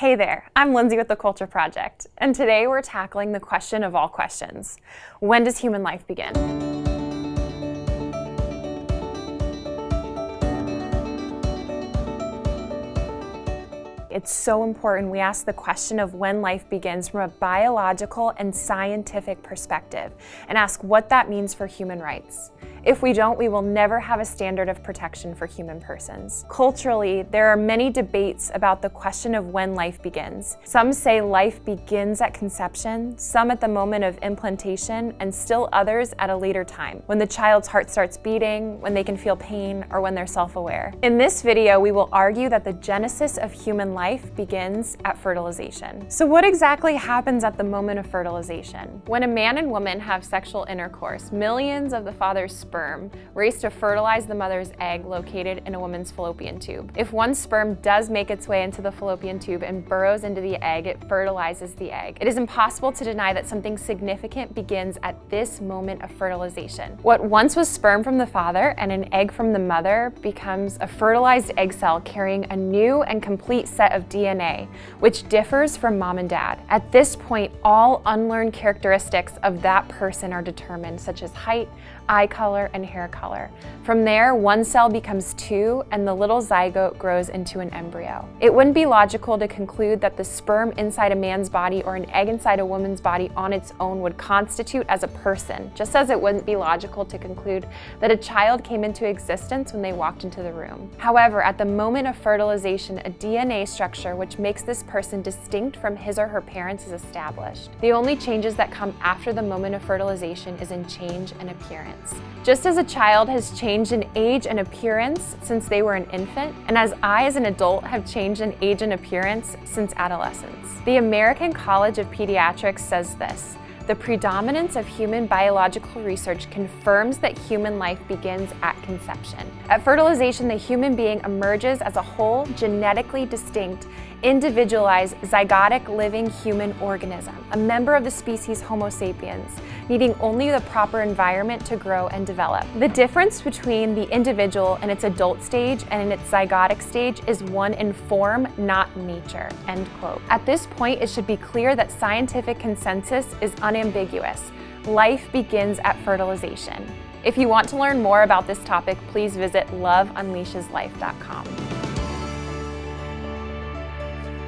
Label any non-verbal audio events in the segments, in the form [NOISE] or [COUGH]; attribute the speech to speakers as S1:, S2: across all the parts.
S1: Hey there, I'm Lindsay with the Culture Project, and today we're tackling the question of all questions. When does human life begin? It's so important we ask the question of when life begins from a biological and scientific perspective and ask what that means for human rights. If we don't, we will never have a standard of protection for human persons. Culturally, there are many debates about the question of when life begins. Some say life begins at conception, some at the moment of implantation, and still others at a later time, when the child's heart starts beating, when they can feel pain, or when they're self-aware. In this video, we will argue that the genesis of human life begins at fertilization. So what exactly happens at the moment of fertilization? When a man and woman have sexual intercourse, millions of the father's sperm race to fertilize the mother's egg located in a woman's fallopian tube. If one sperm does make its way into the fallopian tube and burrows into the egg, it fertilizes the egg. It is impossible to deny that something significant begins at this moment of fertilization. What once was sperm from the father and an egg from the mother becomes a fertilized egg cell carrying a new and complete set of DNA, which differs from mom and dad. At this point, all unlearned characteristics of that person are determined, such as height, eye color, and hair color. From there, one cell becomes two and the little zygote grows into an embryo. It wouldn't be logical to conclude that the sperm inside a man's body or an egg inside a woman's body on its own would constitute as a person, just as it wouldn't be logical to conclude that a child came into existence when they walked into the room. However, at the moment of fertilization, a DNA structure which makes this person distinct from his or her parents is established. The only changes that come after the moment of fertilization is in change and appearance appearance. Just as a child has changed in age and appearance since they were an infant, and as I as an adult have changed in age and appearance since adolescence. The American College of Pediatrics says this, the predominance of human biological research confirms that human life begins at conception. At fertilization, the human being emerges as a whole, genetically distinct, individualized, zygotic living human organism, a member of the species Homo sapiens, needing only the proper environment to grow and develop. The difference between the individual in its adult stage and in its zygotic stage is one in form, not nature, end quote. At this point, it should be clear that scientific consensus is unambiguous. Life begins at fertilization. If you want to learn more about this topic, please visit loveunleasheslife.com.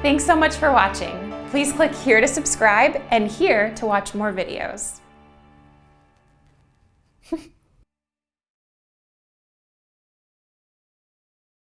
S1: Thanks so much for watching. Please click here to subscribe and here to watch more videos. [LAUGHS]